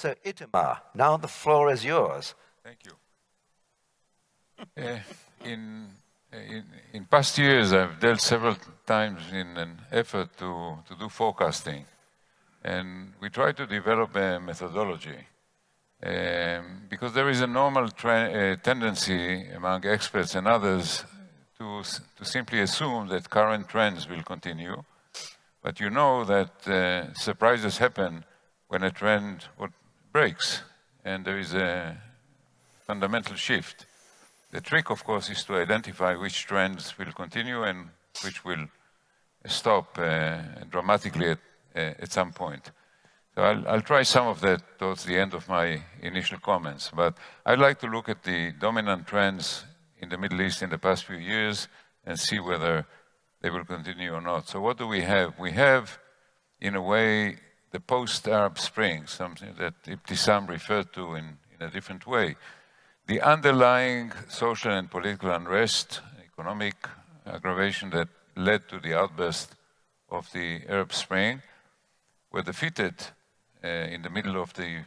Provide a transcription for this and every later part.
So Itamar, now the floor is yours. Thank you. uh, in, in, in past years, I've dealt several times in an effort to, to do forecasting. And we try to develop a methodology. Um, because there is a normal uh, tendency among experts and others to, to simply assume that current trends will continue. But you know that uh, surprises happen when a trend breaks and there is a fundamental shift. The trick, of course, is to identify which trends will continue and which will stop uh, dramatically at, uh, at some point. So I'll, I'll, try some of that towards the end of my initial comments, but I'd like to look at the dominant trends in the Middle East in the past few years and see whether they will continue or not. So what do we have? We have, in a way, the post-Arab Spring, something that Ibtisam referred to in, in a different way. The underlying social and political unrest, economic aggravation that led to the outburst of the Arab Spring were defeated uh, in the middle of the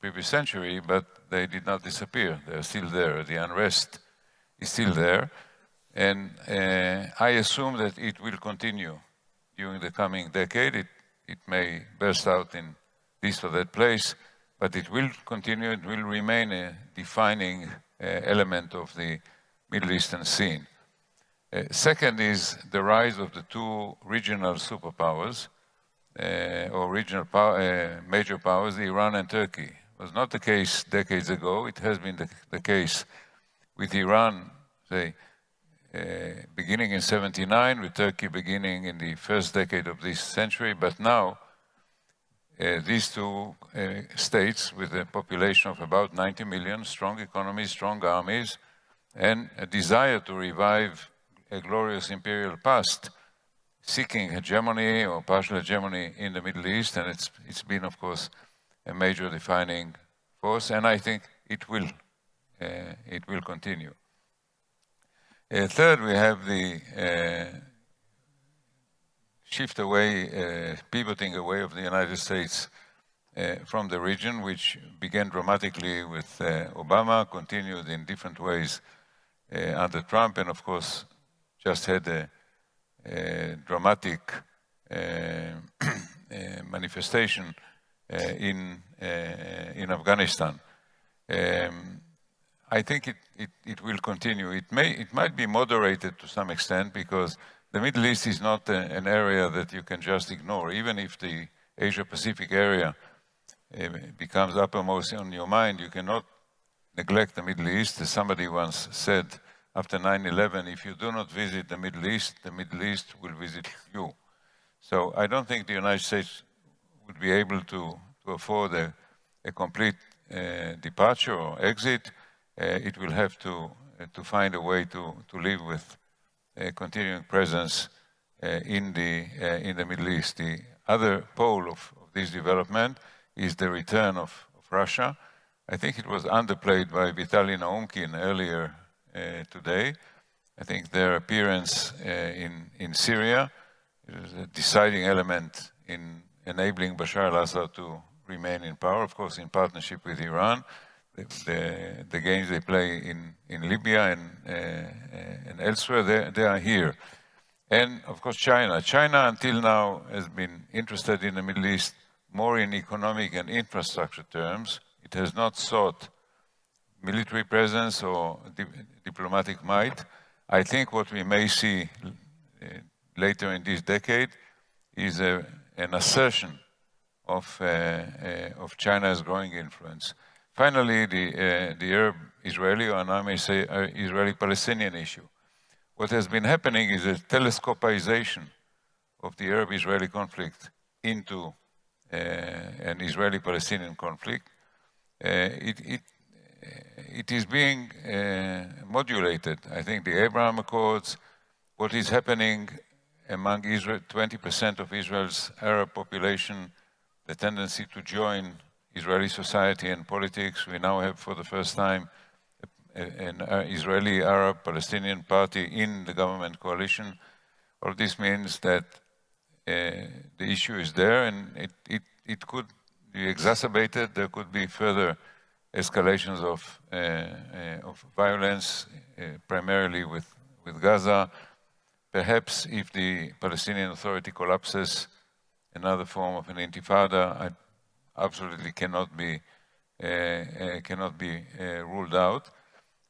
previous century, but they did not disappear. They're still there. The unrest is still there. And uh, I assume that it will continue during the coming decade. It, it may burst out in this or that place, but it will continue, it will remain a defining uh, element of the Middle Eastern scene. Uh, second is the rise of the two regional superpowers, uh, or regional power, uh, major powers, Iran and Turkey. It was not the case decades ago. It has been the, the case with Iran, say, beginning in 79, with Turkey beginning in the first decade of this century, but now uh, these two uh, states with a population of about 90 million, strong economies, strong armies, and a desire to revive a glorious imperial past, seeking hegemony or partial hegemony in the Middle East, and it's, it's been, of course, a major defining force, and I think it will, uh, it will continue. Uh, third, we have the uh, shift away, uh, pivoting away of the United States uh, from the region, which began dramatically with uh, Obama, continued in different ways uh, under Trump, and of course, just had a, a dramatic manifestation in, in Afghanistan. Um, I think it, it, it, will continue. It, may, it might be moderated to some extent because the Middle East is not a, an area that you can just ignore. Even if the Asia-Pacific area uh, becomes uppermost on your mind, you cannot neglect the Middle East. As somebody once said after 9-11, if you do not visit the Middle East, the Middle East will visit you. So I don't think the United States would be able to, to afford a, a complete uh, departure or exit. Uh, it will have to, uh, to find a way to, to live with a continuing presence uh, in, the, in the Middle East. The other pole of, of this development is the return of, of, Russia. I think it was underplayed by Vitaly Naumkin earlier today. I think their appearance in, in Syria is a deciding element in enabling Bashar al-Assad to remain in power, of course, in partnership with Iran the, the, games they play in, in Libya and, uh, and elsewhere, they, they are here. And of course, China. China until now has been interested in the Middle East more in economic and infrastructure terms. It has not sought military presence or di diplomatic might. I think what we may see uh, later in this decade is a, an assertion of, uh, uh, of China's growing influence. Finally, the, uh, the Arab-Israeli, and I may say uh, Israeli-Palestinian issue. What has been happening is a telescopization of the Arab-Israeli conflict into uh, an Israeli-Palestinian conflict. Uh, it, it, uh, it is being uh, modulated. I think the Abraham Accords, what is happening among Israel, 20% of Israel's Arab population, the tendency to join Israeli society and politics. We now have for the first time an Israeli Arab Palestinian party in the government coalition. All this means that uh, the issue is there and it, it, it could be exacerbated. There could be further escalations of, uh, uh, of violence, uh, primarily with, with Gaza. Perhaps if the Palestinian Authority collapses, another form of an intifada I absolutely cannot be, uh, uh, cannot be uh, ruled out.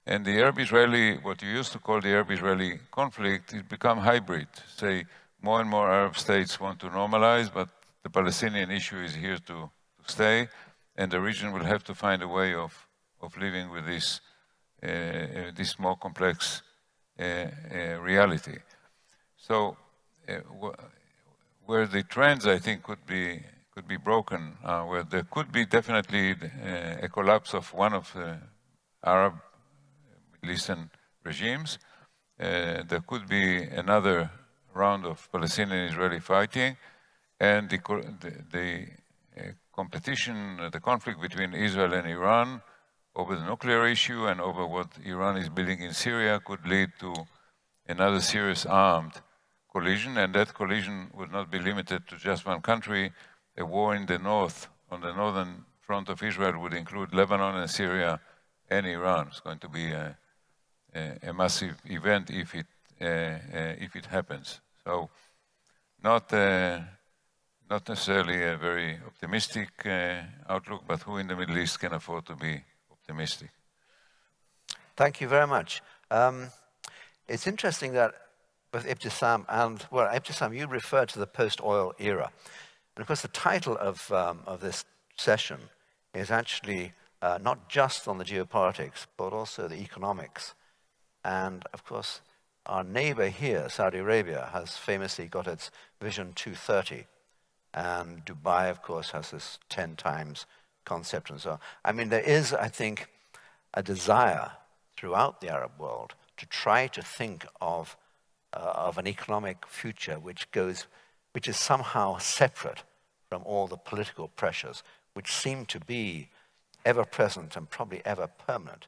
And the Arab-Israeli, what you used to call the Arab-Israeli conflict, has become hybrid. Say, more and more Arab states want to normalize, but the Palestinian issue is here to, to stay, and the region will have to find a way of, of living with this, uh, uh, this more complex uh, reality. So, where the trends, I think, could be could be broken, uh, where there could be definitely a collapse of one of the Arab Middle Eastern regimes. there could be another round of Palestinian-Israeli fighting, and the, the, the uh, competition, uh, the conflict between Israel and Iran over the nuclear issue and over what Iran is building in Syria could lead to another serious armed collision, and that collision would not be limited to just one country. A war in the north, on the northern front of Israel, would include Lebanon and Syria and Iran. It's going to be a, a, a massive event if it, uh, uh, if it happens. So not, uh, not necessarily a very optimistic uh, outlook, but who in the Middle East can afford to be optimistic? Thank you very much. Um, it's interesting that both Ibtissam and, well, Ibtissam, you refer to the post-oil era. And of course, the title of, um, of this session is actually uh, not just on the geopolitics, but also the economics. And of course, our neighbor here, Saudi Arabia, has famously got its Vision 230. And Dubai, of course, has this 10 times concept and so on. I mean, there is, I think, a desire throughout the Arab world to try to think of, uh, of an economic future which goes, which is somehow separate from all the political pressures which seem to be ever present and probably ever permanent.